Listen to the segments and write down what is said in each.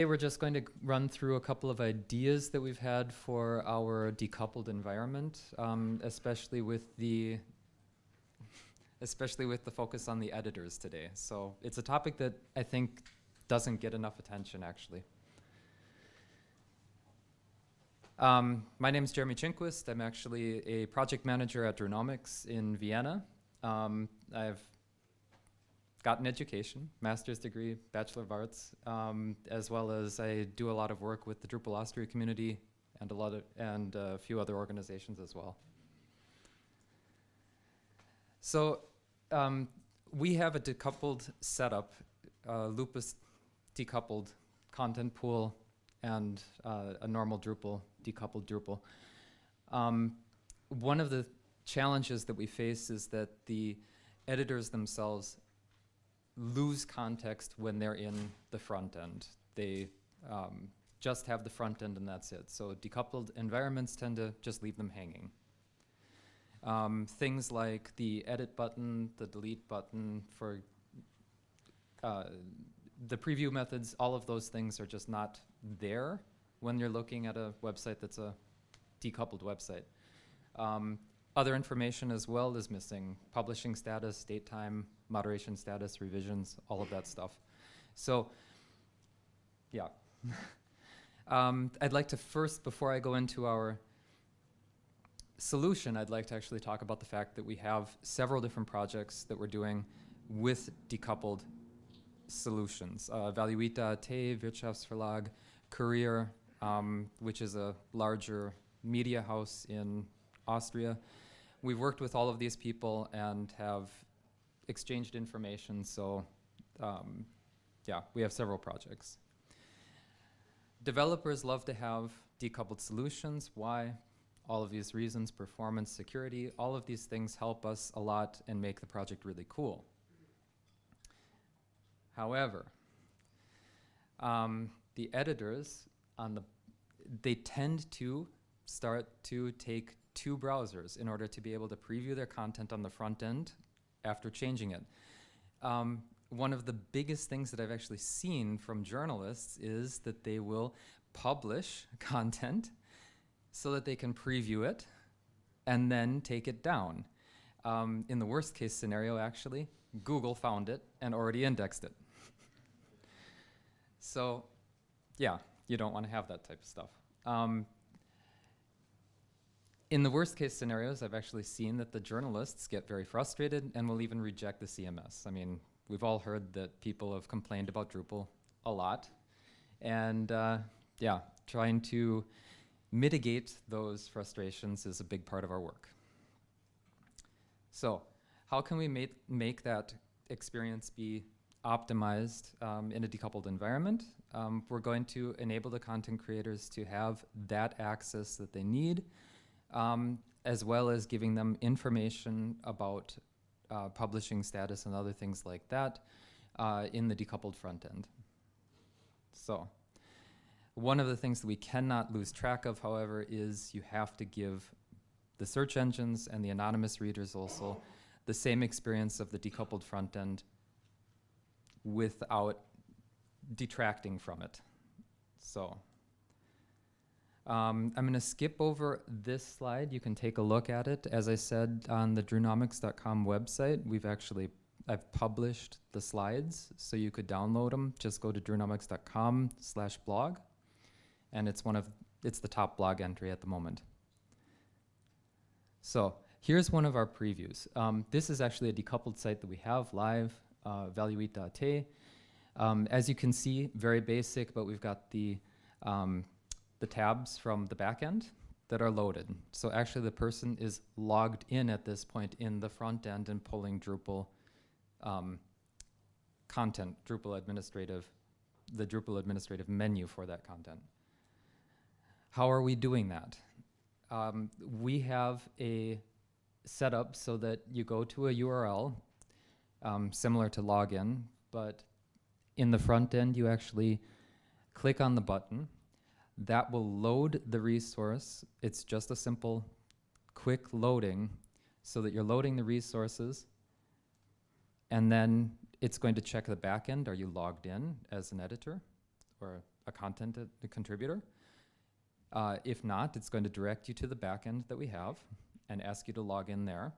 We're just going to run through a couple of ideas that we've had for our decoupled environment, um, especially with the especially with the focus on the editors today. So it's a topic that I think doesn't get enough attention actually. Um, my name is Jeremy Chinquist. I'm actually a project manager at Drunomics in Vienna. Um, I've gotten education, master's degree, Bachelor of Arts, um, as well as I do a lot of work with the Drupal Austria community and a lot of, and a few other organizations as well. So um, we have a decoupled setup, uh, Lupus decoupled content pool and uh, a normal Drupal, decoupled Drupal. Um, one of the challenges that we face is that the editors themselves lose context when they're in the front end. They um, just have the front end and that's it. So decoupled environments tend to just leave them hanging. Um, things like the edit button, the delete button for uh, the preview methods, all of those things are just not there when you're looking at a website that's a decoupled website. Um, other information as well is missing. Publishing status, date time, moderation status, revisions, all of that stuff. So, yeah. um, I'd like to first, before I go into our solution, I'd like to actually talk about the fact that we have several different projects that we're doing with decoupled solutions. Uh, Valuita.at, Wirtschaftsverlag, Kurier, um, which is a larger media house in Austria. We've worked with all of these people and have exchanged information, so um, yeah, we have several projects. Developers love to have decoupled solutions. Why? All of these reasons, performance, security, all of these things help us a lot and make the project really cool. However, um, the editors on the, they tend to start to take two browsers in order to be able to preview their content on the front end after changing it. Um, one of the biggest things that I've actually seen from journalists is that they will publish content so that they can preview it and then take it down. Um, in the worst case scenario, actually, Google found it and already indexed it. so, yeah, you don't want to have that type of stuff. Um, in the worst case scenarios, I've actually seen that the journalists get very frustrated and will even reject the CMS. I mean, we've all heard that people have complained about Drupal a lot. And uh, yeah, trying to mitigate those frustrations is a big part of our work. So how can we make, make that experience be optimized um, in a decoupled environment? Um, we're going to enable the content creators to have that access that they need um, as well as giving them information about uh, publishing status and other things like that uh, in the decoupled front end. So one of the things that we cannot lose track of, however, is you have to give the search engines and the anonymous readers also the same experience of the decoupled front end without detracting from it. So um, I'm going to skip over this slide. You can take a look at it. As I said on the drunomics.com website, we've actually I've published the slides, so you could download them. Just go to drunomics.com slash blog, and it's one of it's the top blog entry at the moment. So here's one of our previews. Um, this is actually a decoupled site that we have live, uh. Um, as you can see, very basic, but we've got the um, the tabs from the backend that are loaded. So actually the person is logged in at this point in the front end and pulling Drupal um, content, Drupal administrative, the Drupal administrative menu for that content. How are we doing that? Um, we have a setup so that you go to a URL um, similar to login, but in the front end you actually click on the button that will load the resource. It's just a simple, quick loading so that you're loading the resources and then it's going to check the backend. Are you logged in as an editor or a content uh, a contributor. Uh, if not, it's going to direct you to the backend that we have and ask you to log in there.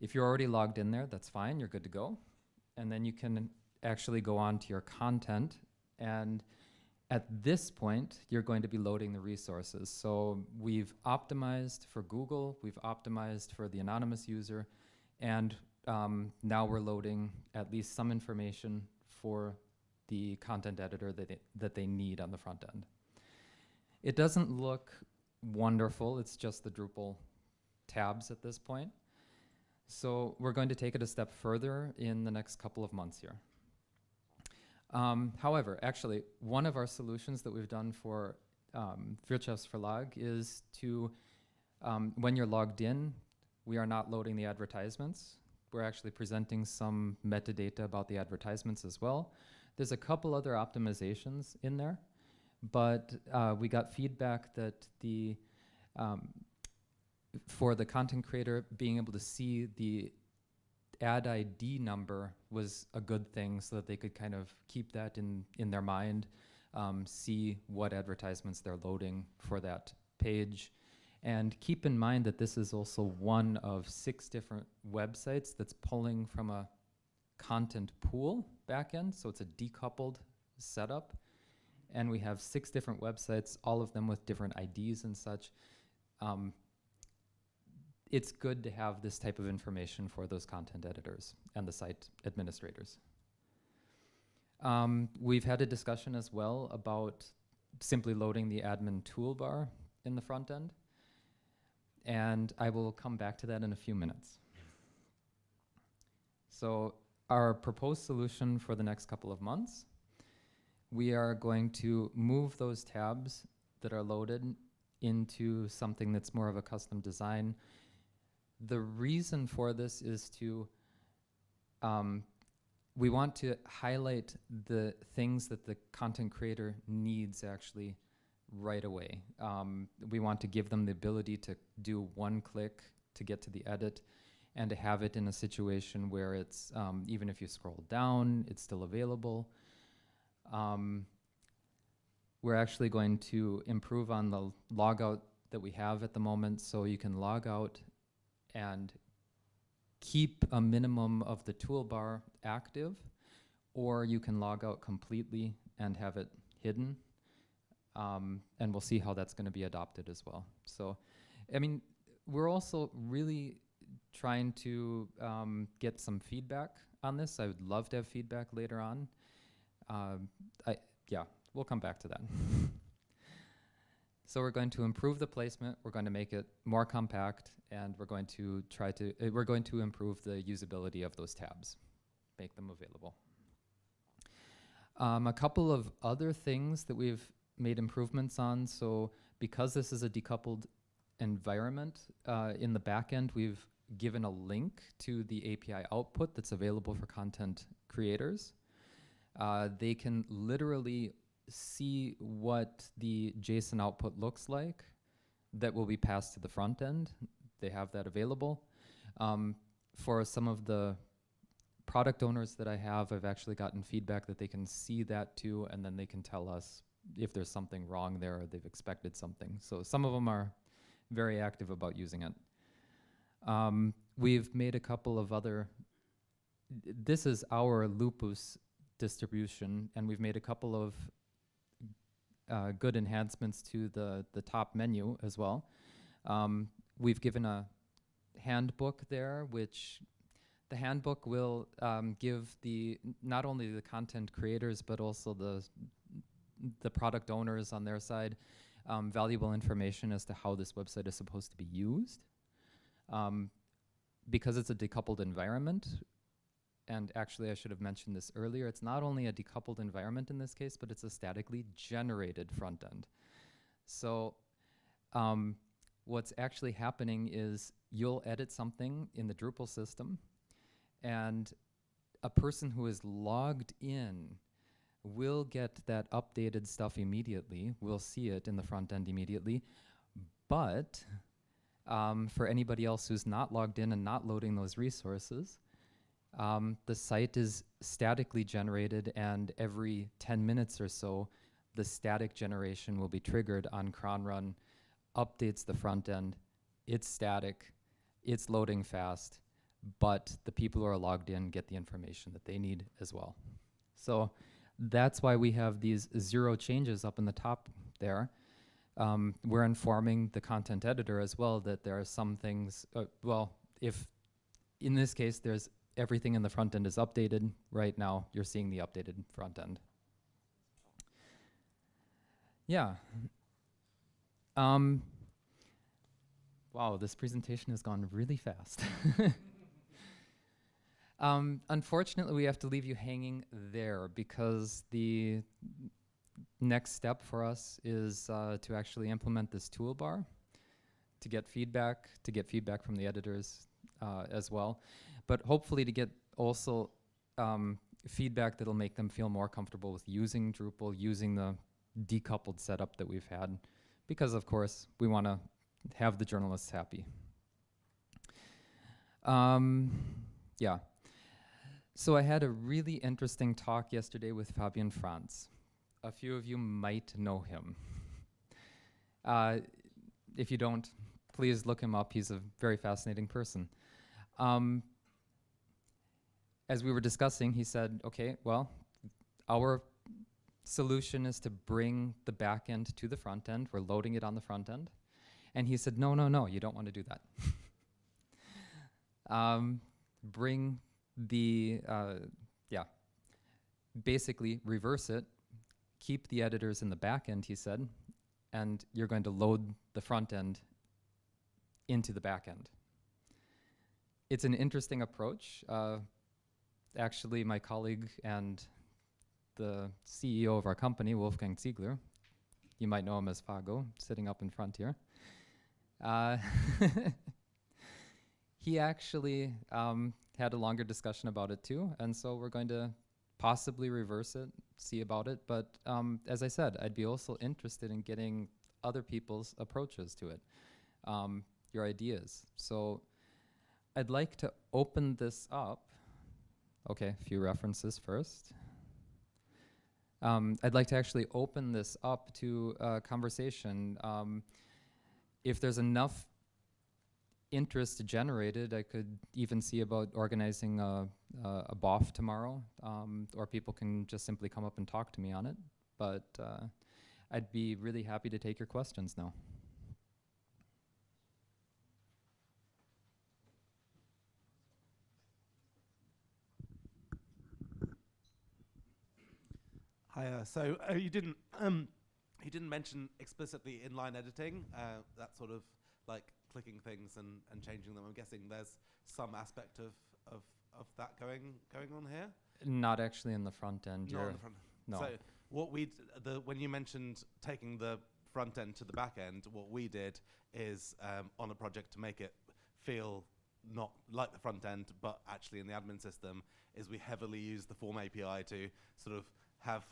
If you're already logged in there, that's fine, you're good to go. And then you can actually go on to your content and at this point, you're going to be loading the resources. So we've optimized for Google, we've optimized for the anonymous user, and um, now we're loading at least some information for the content editor that, that they need on the front end. It doesn't look wonderful, it's just the Drupal tabs at this point. So we're going to take it a step further in the next couple of months here. Um, however, actually, one of our solutions that we've done for um, Wirtschaftsverlag is to, um, when you're logged in, we are not loading the advertisements. We're actually presenting some metadata about the advertisements as well. There's a couple other optimizations in there, but uh, we got feedback that the um, for the content creator being able to see the ad ID number was a good thing so that they could kind of keep that in, in their mind, um, see what advertisements they're loading for that page. And keep in mind that this is also one of six different websites that's pulling from a content pool backend, so it's a decoupled setup. And we have six different websites, all of them with different IDs and such. Um, it's good to have this type of information for those content editors and the site administrators. Um, we've had a discussion as well about simply loading the admin toolbar in the front end. And I will come back to that in a few minutes. So our proposed solution for the next couple of months, we are going to move those tabs that are loaded into something that's more of a custom design the reason for this is to, um, we want to highlight the things that the content creator needs actually right away. Um, we want to give them the ability to do one click to get to the edit and to have it in a situation where it's, um, even if you scroll down, it's still available. Um, we're actually going to improve on the logout that we have at the moment so you can log out and keep a minimum of the toolbar active, or you can log out completely and have it hidden. Um, and we'll see how that's going to be adopted as well. So, I mean, we're also really trying to um, get some feedback on this. I would love to have feedback later on. Um, I, yeah, we'll come back to that. So we're going to improve the placement, we're going to make it more compact, and we're going to try to, uh, we're going to improve the usability of those tabs, make them available. Um, a couple of other things that we've made improvements on, so because this is a decoupled environment, uh, in the backend we've given a link to the API output that's available for content creators. Uh, they can literally see what the JSON output looks like that will be passed to the front end. They have that available. Um, for some of the product owners that I have, I've actually gotten feedback that they can see that too, and then they can tell us if there's something wrong there or they've expected something. So some of them are very active about using it. Um, we've made a couple of other, this is our Lupus distribution, and we've made a couple of uh, good enhancements to the, the top menu as well. Um, we've given a handbook there, which the handbook will um, give the not only the content creators but also the the product owners on their side um, valuable information as to how this website is supposed to be used. Um, because it's a decoupled environment, and actually I should have mentioned this earlier, it's not only a decoupled environment in this case, but it's a statically generated front end. So um, what's actually happening is you'll edit something in the Drupal system, and a person who is logged in will get that updated stuff immediately, will see it in the front end immediately, but um, for anybody else who's not logged in and not loading those resources, Um, the site is statically generated, and every 10 minutes or so, the static generation will be triggered on cron run, updates the front end. It's static, it's loading fast, but the people who are logged in get the information that they need as well. So that's why we have these zero changes up in the top there. Um, we're informing the content editor as well that there are some things, uh, well, if in this case there's everything in the front end is updated, right now you're seeing the updated front end. Yeah. Um, wow, this presentation has gone really fast. um, unfortunately, we have to leave you hanging there because the next step for us is uh, to actually implement this toolbar to get feedback, to get feedback from the editors uh, as well, but hopefully to get also um, feedback that'll make them feel more comfortable with using Drupal, using the decoupled setup that we've had, because of course we want to have the journalists happy. Um, yeah. So I had a really interesting talk yesterday with Fabian Franz. A few of you might know him. Uh, if you don't, please look him up. He's a very fascinating person. Um, as we were discussing, he said, okay, well, our solution is to bring the back end to the front end. We're loading it on the front end. And he said, no, no, no, you don't want to do that. um, bring the, uh, yeah, basically reverse it, keep the editors in the back end, he said, and you're going to load the front end into the back end. It's an interesting approach. Uh, actually, my colleague and the CEO of our company, Wolfgang Ziegler, you might know him as Fago, sitting up in front here. Uh, he actually um, had a longer discussion about it too, and so we're going to possibly reverse it, see about it. But um, as I said, I'd be also interested in getting other people's approaches to it, um, your ideas. So I'd like to open this up. Okay, a few references first. Um, I'd like to actually open this up to a conversation. Um, if there's enough interest generated, I could even see about organizing a, a, a BOF tomorrow, um, or people can just simply come up and talk to me on it. But uh, I'd be really happy to take your questions now. Hi. Uh, so uh, you didn't um, you didn't mention explicitly inline editing. Uh, that sort of like clicking things and, and changing them. I'm guessing there's some aspect of, of, of that going going on here. Not actually in the front end. Not on the front. No. So what we the when you mentioned taking the front end to the back end, what we did is um, on a project to make it feel not like the front end, but actually in the admin system, is we heavily use the form API to sort of have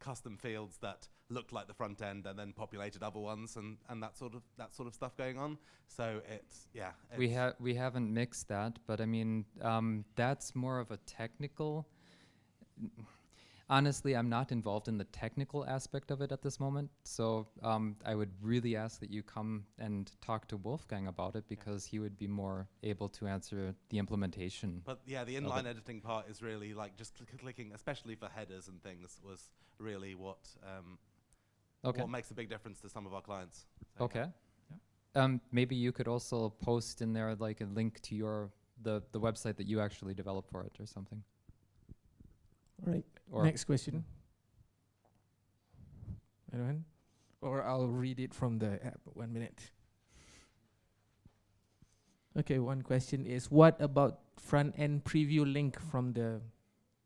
custom fields that looked like the front end and then populated other ones and, and that sort of that sort of stuff going on. So it's yeah. It's we have we haven't mixed that, but I mean um, that's more of a technical. Honestly, I'm not involved in the technical aspect of it at this moment, so um, I would really ask that you come and talk to Wolfgang about it because yeah. he would be more able to answer the implementation. But yeah, the inline editing part is really like just cl clicking, especially for headers and things, was really what um, okay. what makes a big difference to some of our clients. So okay. Yeah. Um, maybe you could also post in there like a link to your the the website that you actually developed for it or something. All right. Or Next question. Anyone? Or I'll read it from the app. One minute. Okay, one question is what about front end preview link from the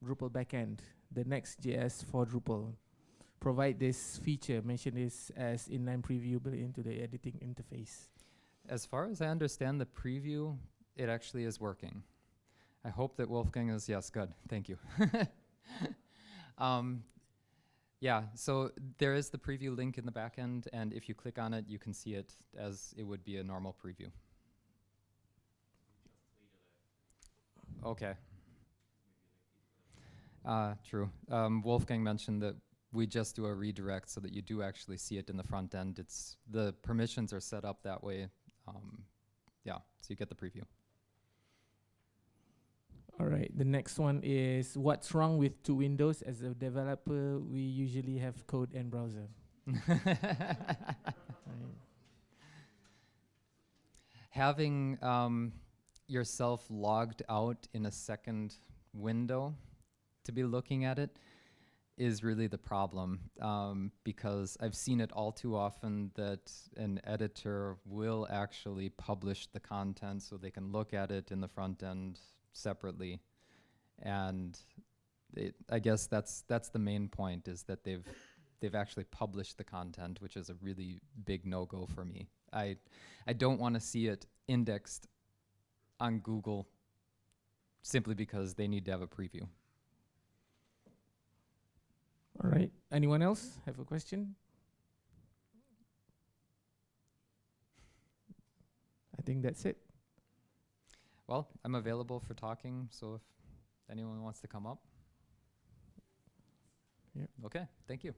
Drupal backend, the Next.js for Drupal? Provide this feature, mention this as inline preview built into the editing interface. As far as I understand the preview, it actually is working. I hope that Wolfgang is, yes, good, thank you. Um, yeah, so there is the preview link in the backend, and if you click on it, you can see it as it would be a normal preview. Okay. Uh, true. Um, Wolfgang mentioned that we just do a redirect so that you do actually see it in the front end. It's the permissions are set up that way. Um, yeah, so you get the preview. All right. The next one is what's wrong with two windows? As a developer, we usually have code and browser. Having um, yourself logged out in a second window to be looking at it is really the problem um, because I've seen it all too often that an editor will actually publish the content so they can look at it in the front end separately. And it, I guess that's that's the main point is that they've they've actually published the content, which is a really big no-go for me. I I don't want to see it indexed on Google simply because they need to have a preview. All right. Anyone else have a question? I think that's it. Well, I'm available for talking, so if anyone wants to come up. Yep. Okay, thank you.